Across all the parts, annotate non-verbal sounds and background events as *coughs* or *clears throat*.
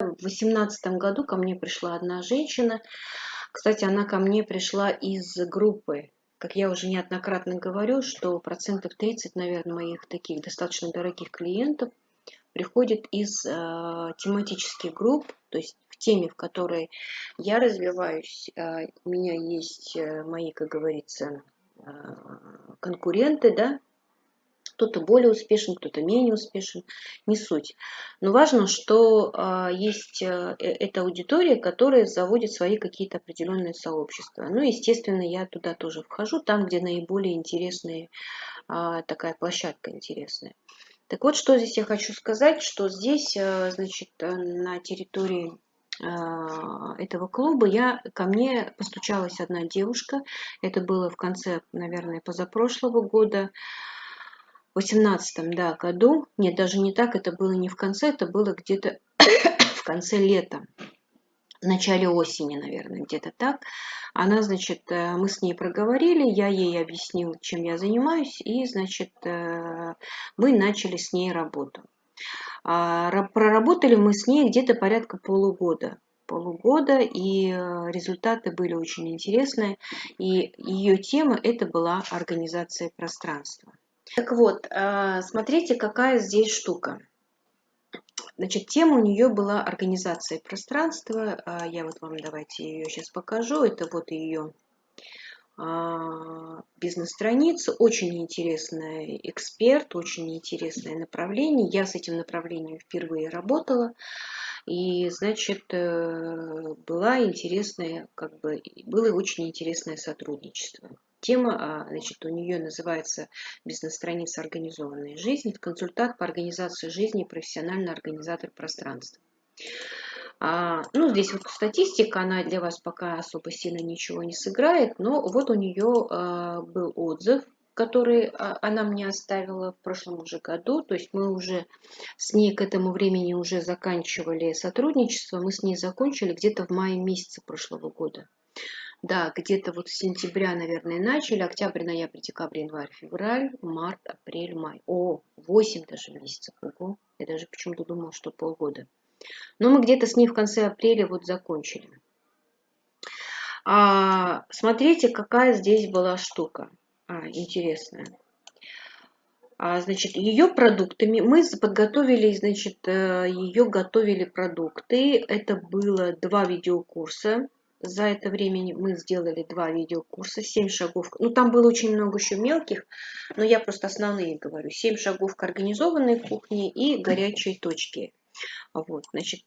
В 2018 году ко мне пришла одна женщина. Кстати, она ко мне пришла из группы. Как я уже неоднократно говорю, что процентов 30, наверное, моих таких достаточно дорогих клиентов приходит из э, тематических групп, то есть в теме, в которой я развиваюсь, э, у меня есть э, мои, как говорится, э, конкуренты, да, кто-то более успешен, кто-то менее успешен, не суть. Но важно, что а, есть а, эта аудитория, которая заводит свои какие-то определенные сообщества. Ну, естественно, я туда тоже вхожу, там, где наиболее интересная а, такая площадка интересная. Так вот, что здесь я хочу сказать, что здесь, значит, на территории этого клуба я, ко мне постучалась одна девушка, это было в конце, наверное, позапрошлого года, 18 да, году, нет, даже не так, это было не в конце, это было где-то *coughs* в конце лета, в начале осени, наверное, где-то так. Она, значит, э, мы с ней проговорили, я ей объяснил, чем я занимаюсь, и, значит, э, мы начали с ней работу. А, проработали мы с ней где-то порядка полугода полугода, и э, результаты были очень интересные. И ее тема это была организация пространства. Так вот, а, смотрите, какая здесь штука. Значит, тема у нее была организация пространства. А, я вот вам давайте ее сейчас покажу. Это вот ее а, бизнес-страница. Очень интересный эксперт, очень интересное направление. Я с этим направлением впервые работала. И, значит, э, была интересная, как бы, было очень интересное сотрудничество. Тема, а, значит, у нее называется «Бизнес-страница организованной жизни», консультант по организации жизни и профессиональный организатор пространства. А, ну, здесь вот статистика, она для вас пока особо сильно ничего не сыграет, но вот у нее а, был отзыв, который а, она мне оставила в прошлом уже году, то есть мы уже с ней к этому времени уже заканчивали сотрудничество, мы с ней закончили где-то в мае месяце прошлого года. Да, где-то вот с сентября, наверное, начали. Октябрь, ноябрь, декабрь, январь, февраль, март, апрель, май. О, 8 даже месяцев. Ого. Я даже почему-то думала, что полгода. Но мы где-то с ней в конце апреля вот закончили. А, смотрите, какая здесь была штука. А, интересная. А, значит, ее продуктами мы подготовили, значит, э, ее готовили продукты. Это было два видеокурса за это время мы сделали два видеокурса, 7 шагов. Ну, там было очень много еще мелких, но я просто основные говорю. 7 шагов к организованной кухне и горячие точки. Вот, значит,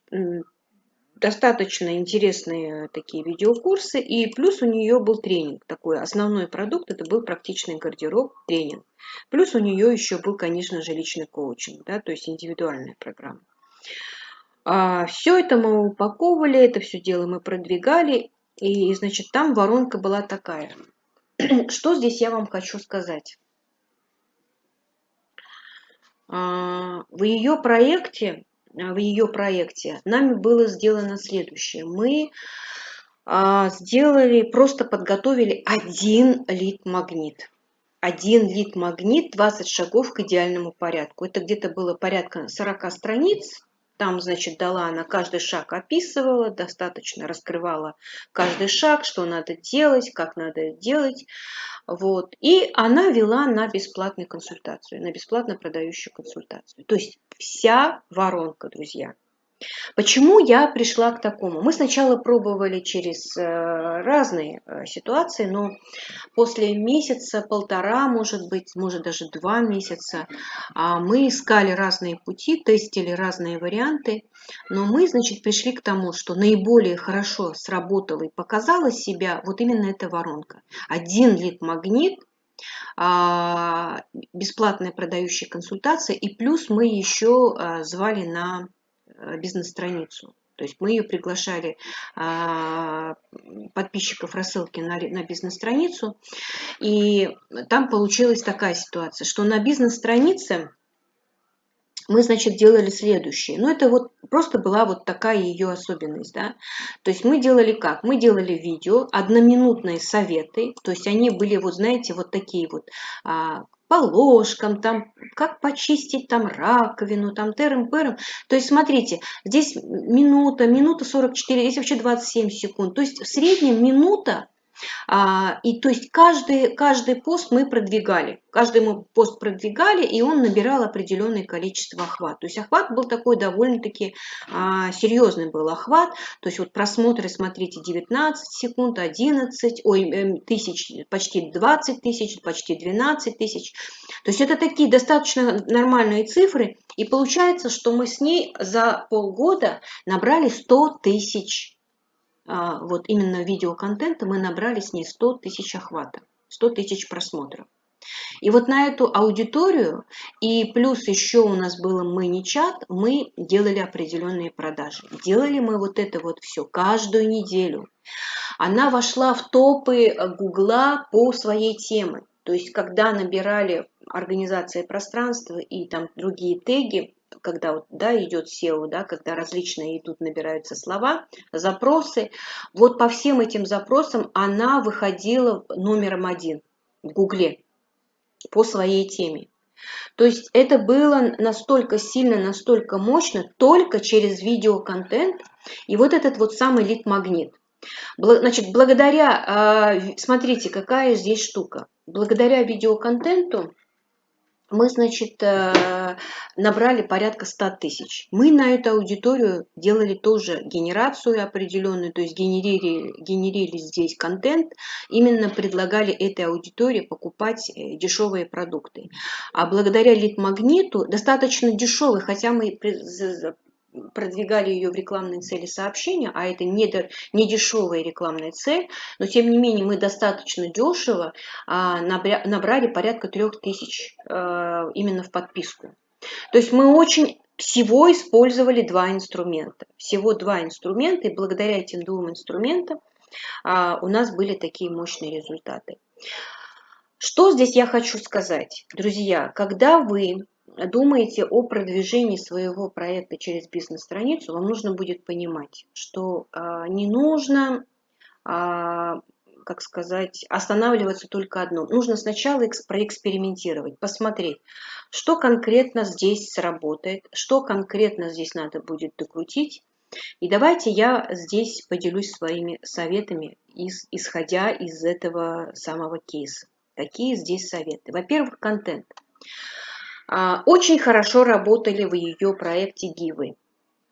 достаточно интересные такие видеокурсы. И плюс у нее был тренинг. Такой основной продукт, это был практичный гардероб, тренинг. Плюс у нее еще был, конечно же, личный коучинг, да, то есть индивидуальная программа. А, все это мы упаковывали, это все дело мы продвигали, и, значит, там воронка была такая. *clears throat* Что здесь я вам хочу сказать? А, в ее проекте, в ее проекте нами было сделано следующее. Мы а, сделали, просто подготовили один лид-магнит. Один лид-магнит, 20 шагов к идеальному порядку. Это где-то было порядка 40 страниц, там, значит, дала она каждый шаг описывала, достаточно раскрывала каждый шаг, что надо делать, как надо делать. Вот. И она вела на бесплатную консультацию, на бесплатно продающую консультацию. То есть вся воронка, друзья. Почему я пришла к такому? Мы сначала пробовали через э, разные э, ситуации, но после месяца, полтора, может быть, может даже два месяца, а, мы искали разные пути, тестили разные варианты, но мы, значит, пришли к тому, что наиболее хорошо сработала и показала себя вот именно эта воронка. Один лид-магнит а, бесплатная продающая консультация, и плюс мы еще а, звали на Э, бизнес-страницу. То есть мы ее приглашали а, подписчиков рассылки на, на бизнес-страницу. И там получилась такая ситуация, что на бизнес-странице мы, значит, делали следующее. Ну, это вот просто была вот такая ее особенность, да. То есть мы делали как? Мы делали видео, одноминутные советы, то есть они были, вот знаете, вот такие вот а, по ложкам, там, как почистить там раковину, там терем-перем. То есть, смотрите, здесь минута, минута 44, здесь вообще 27 секунд. То есть, в среднем минута и то есть каждый, каждый пост мы продвигали, каждый мы пост продвигали, и он набирал определенное количество охват. То есть охват был такой довольно-таки а, серьезный был охват. То есть вот просмотры, смотрите, 19 секунд, 11, ой, эм, тысяч, почти 20 тысяч, почти 12 тысяч. То есть это такие достаточно нормальные цифры. И получается, что мы с ней за полгода набрали 100 тысяч а, вот именно видеоконтента мы набрали с ней 100 тысяч охвата, 100 тысяч просмотров. И вот на эту аудиторию, и плюс еще у нас было мы-не-чат, мы делали определенные продажи. Делали мы вот это вот все каждую неделю. Она вошла в топы Гугла по своей теме. То есть, когда набирали организация пространства и там другие теги, когда вот, да, идет SEO, да, когда различные идут, набираются слова, запросы, вот по всем этим запросам она выходила номером один в Гугле по своей теме. То есть это было настолько сильно, настолько мощно только через видеоконтент и вот этот вот самый лид-магнит. Значит, благодаря, а, смотрите, какая здесь штука. Благодаря видеоконтенту мы, значит, э, набрали порядка 100 тысяч. Мы на эту аудиторию делали тоже генерацию определенную, то есть генерили, генерили здесь контент, именно предлагали этой аудитории покупать э, дешевые продукты. А благодаря лид-магниту, достаточно дешевый, хотя мы продвигали ее в рекламные цели сообщения, а это не, не дешевая рекламная цель, но тем не менее мы достаточно дешево а, набрали порядка 3000 а, именно в подписку. То есть мы очень всего использовали два инструмента. Всего два инструмента, и благодаря этим двум инструментам а, у нас были такие мощные результаты. Что здесь я хочу сказать? Друзья, когда вы думаете о продвижении своего проекта через бизнес-страницу, вам нужно будет понимать, что а, не нужно, а, как сказать, останавливаться только одном. Нужно сначала проэкспериментировать, посмотреть, что конкретно здесь сработает, что конкретно здесь надо будет докрутить. И давайте я здесь поделюсь своими советами, исходя из этого самого кейса. Какие здесь советы? Во-первых, контент. Очень хорошо работали в ее проекте гивы.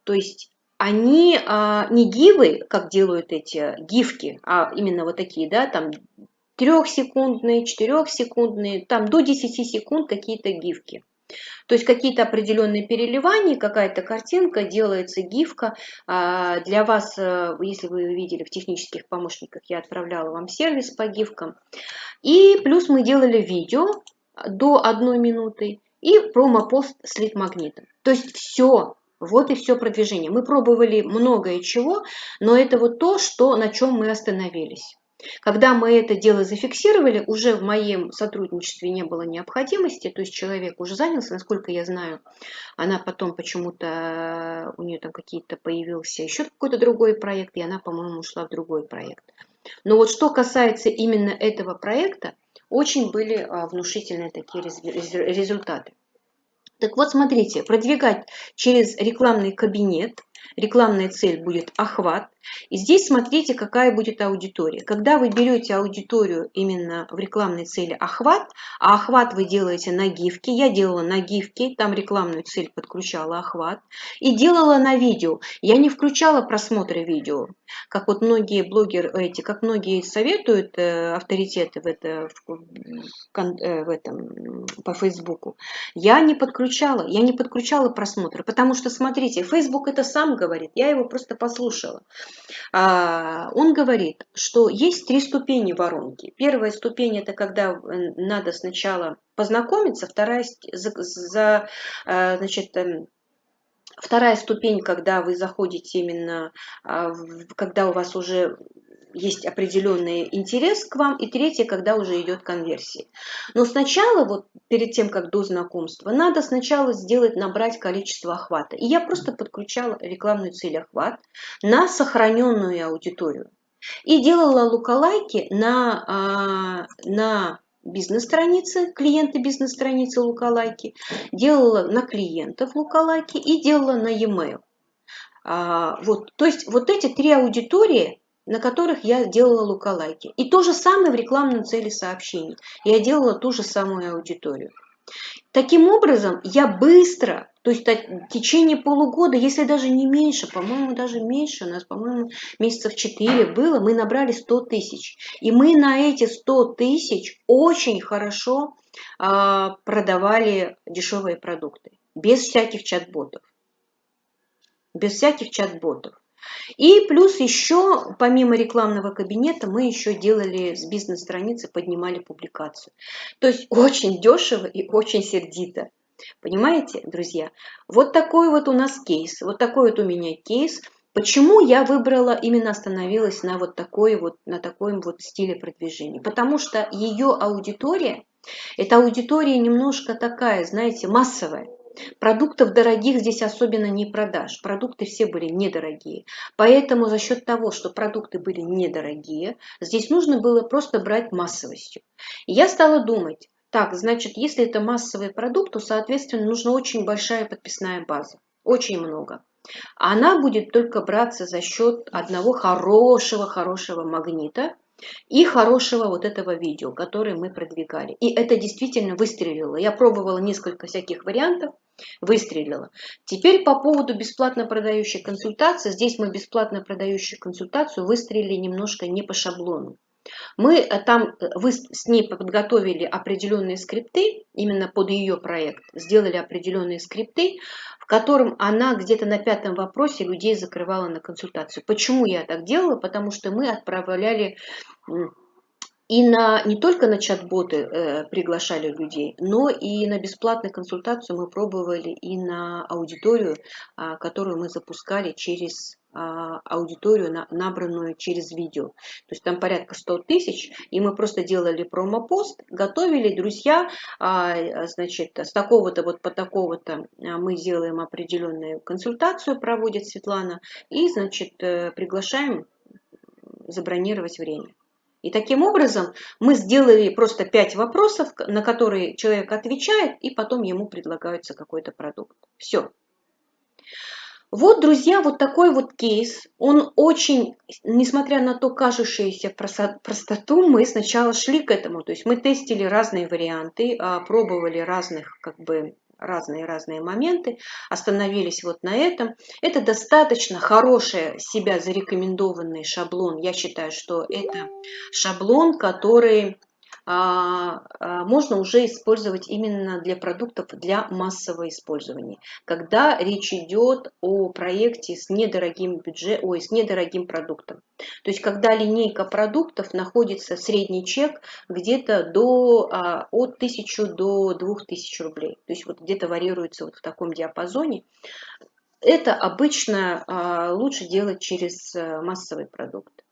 То есть они а, не гивы, как делают эти гифки, а именно вот такие, да, там трехсекундные, четырехсекундные, там до 10 секунд какие-то гифки. То есть какие-то определенные переливания, какая-то картинка, делается гифка. А, для вас, если вы видели в технических помощниках, я отправляла вам сервис по гифкам. И плюс мы делали видео до одной минуты и промопост с лид-магнитом. То есть все, вот и все продвижение. Мы пробовали многое чего, но это вот то, что, на чем мы остановились. Когда мы это дело зафиксировали, уже в моем сотрудничестве не было необходимости, то есть человек уже занялся, насколько я знаю, она потом почему-то, у нее там какие-то появился еще какой-то другой проект, и она, по-моему, ушла в другой проект. Но вот что касается именно этого проекта, очень были а, внушительные такие результаты. Так вот, смотрите, продвигать через рекламный кабинет, рекламная цель будет охват, и здесь смотрите, какая будет аудитория. Когда вы берете аудиторию именно в рекламной цели охват, а охват вы делаете на гифке, я делала на гифке, там рекламную цель подключала охват, и делала на видео. Я не включала просмотры видео, как вот многие блогеры, эти, как многие советуют э, авторитеты в, это, в, э, в этом, по Фейсбуку. Я не подключала, я не подключала просмотры, потому что, смотрите, Фейсбук это сам говорит, я его просто послушала. А, он говорит, что есть три ступени воронки. Первая ступень это когда э, надо сначала познакомиться, вторая за, за э, значит, эм, Вторая ступень, когда вы заходите именно, а, когда у вас уже есть определенный интерес к вам, и третье, когда уже идет конверсия. Но сначала, вот перед тем, как до знакомства, надо сначала сделать, набрать количество охвата. И я просто подключала рекламную цель охват на сохраненную аудиторию. И делала лукалайки на, а, на бизнес-страницы, клиенты бизнес-страницы Лукалайки, делала на клиентов Лукалайки и делала на e-mail. А, вот, то есть вот эти три аудитории, на которых я делала лукалайки. И то же самое в рекламном цели сообщений. Я делала ту же самую аудиторию. Таким образом, я быстро, то есть в течение полугода, если даже не меньше, по-моему, даже меньше, у нас, по-моему, месяцев 4 было, мы набрали 100 тысяч. И мы на эти 100 тысяч очень хорошо э, продавали дешевые продукты, без всяких чат-ботов. Без всяких чат-ботов. И плюс еще, помимо рекламного кабинета, мы еще делали с бизнес-страницы, поднимали публикацию. То есть очень дешево и очень сердито. Понимаете, друзья? Вот такой вот у нас кейс. Вот такой вот у меня кейс. Почему я выбрала, именно остановилась на вот такой вот, на таком вот стиле продвижения? Потому что ее аудитория, эта аудитория немножко такая, знаете, массовая. Продуктов дорогих здесь особенно не продашь. Продукты все были недорогие. Поэтому за счет того, что продукты были недорогие, здесь нужно было просто брать массовостью. Я стала думать, так, значит, если это массовый продукт, то, соответственно, нужна очень большая подписная база. Очень много. Она будет только браться за счет одного хорошего-хорошего магнита, и хорошего вот этого видео, которое мы продвигали. И это действительно выстрелило. Я пробовала несколько всяких вариантов, выстрелила. Теперь по поводу бесплатно продающей консультации. Здесь мы бесплатно продающую консультацию выстрелили немножко не по шаблону. Мы э, там э, вы с ней подготовили определенные скрипты, именно под ее проект, сделали определенные скрипты, в котором она где-то на пятом вопросе людей закрывала на консультацию. Почему я так делала? Потому что мы отправляли и на, не только на чат-боты э, приглашали людей, но и на бесплатную консультацию мы пробовали и на аудиторию, э, которую мы запускали через э, аудиторию, на, набранную через видео. То есть там порядка 100 тысяч, и мы просто делали промо-пост, готовили, друзья, э, значит, с такого-то вот по такого-то мы сделаем определенную консультацию, проводит Светлана, и, значит, э, приглашаем забронировать время. И таким образом мы сделали просто пять вопросов, на которые человек отвечает, и потом ему предлагается какой-то продукт. Все. Вот, друзья, вот такой вот кейс. Он очень, несмотря на то кажущуюся простоту, мы сначала шли к этому. То есть мы тестили разные варианты, а, пробовали разных как бы разные-разные моменты, остановились вот на этом. Это достаточно хороший себя зарекомендованный шаблон. Я считаю, что это шаблон, который можно уже использовать именно для продуктов для массового использования. Когда речь идет о проекте с недорогим бюджетом, ой, с недорогим продуктом. То есть когда линейка продуктов находится средний чек где-то до а, от 1000 до 2000 рублей. То есть вот где-то варьируется вот в таком диапазоне. Это обычно лучше делать через массовый продукт.